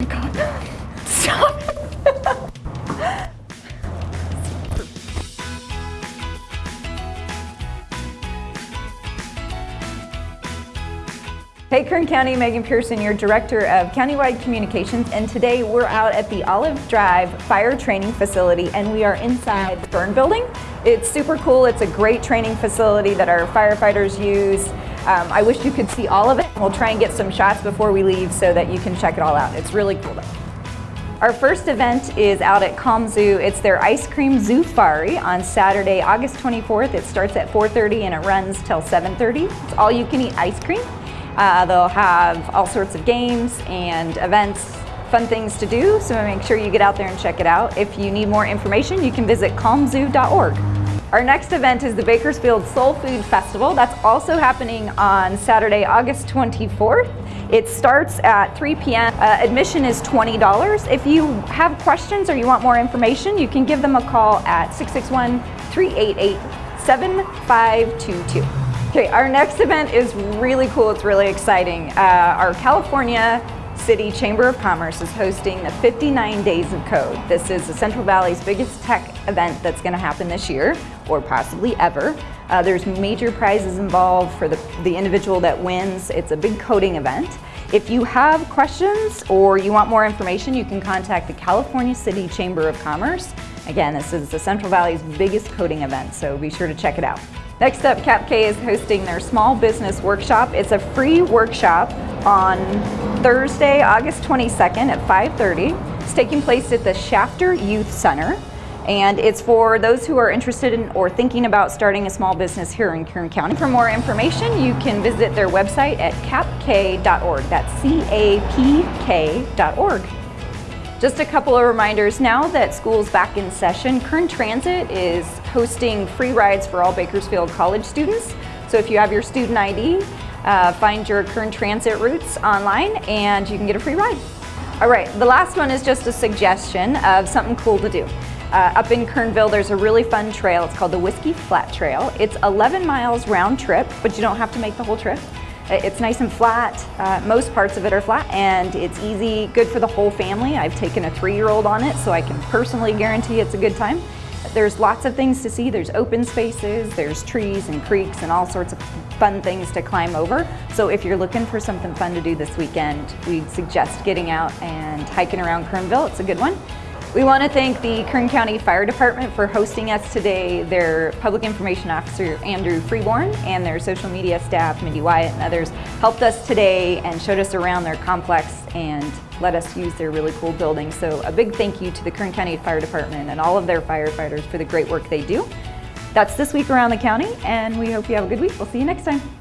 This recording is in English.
Oh God. Stop. Hey Kern County, Megan Pearson, your Director of Countywide Communications, and today we're out at the Olive Drive Fire Training Facility and we are inside the burn building. It's super cool, it's a great training facility that our firefighters use. Um, I wish you could see all of it. We'll try and get some shots before we leave so that you can check it all out. It's really cool though. Our first event is out at Calm Zoo. It's their Ice Cream Zoofari on Saturday, August 24th. It starts at 4.30 and it runs till 7.30. It's all you can eat ice cream. Uh, they'll have all sorts of games and events, fun things to do, so make sure you get out there and check it out. If you need more information, you can visit calmzoo.org. Our next event is the Bakersfield Soul Food Festival. That's also happening on Saturday, August 24th. It starts at 3 p.m. Uh, admission is $20. If you have questions or you want more information, you can give them a call at 661 388 7522. Okay, our next event is really cool. It's really exciting. Uh, our California City Chamber of Commerce is hosting the 59 Days of Code. This is the Central Valley's biggest tech event that's going to happen this year, or possibly ever. Uh, there's major prizes involved for the, the individual that wins. It's a big coding event. If you have questions or you want more information, you can contact the California City Chamber of Commerce. Again, this is the Central Valley's biggest coding event, so be sure to check it out. Next up, CapK is hosting their small business workshop. It's a free workshop on Thursday, August 22nd at 5.30. It's taking place at the Shafter Youth Center. And it's for those who are interested in or thinking about starting a small business here in Kern County. For more information, you can visit their website at capk.org. That's C-A-P-K.org. Just a couple of reminders now that school's back in session, Kern Transit is hosting free rides for all Bakersfield College students. So if you have your student ID, uh, find your Kern Transit routes online and you can get a free ride. All right, the last one is just a suggestion of something cool to do. Uh, up in Kernville, there's a really fun trail. It's called the Whiskey Flat Trail. It's 11 miles round trip, but you don't have to make the whole trip. It's nice and flat. Uh, most parts of it are flat and it's easy, good for the whole family. I've taken a three-year-old on it so I can personally guarantee it's a good time. There's lots of things to see. There's open spaces, there's trees and creeks and all sorts of fun things to climb over. So if you're looking for something fun to do this weekend, we'd suggest getting out and hiking around Kernville. It's a good one. We want to thank the Kern County Fire Department for hosting us today, their Public Information Officer Andrew Freeborn and their social media staff Mindy Wyatt and others helped us today and showed us around their complex and let us use their really cool building. So a big thank you to the Kern County Fire Department and all of their firefighters for the great work they do. That's this week around the county and we hope you have a good week. We'll see you next time.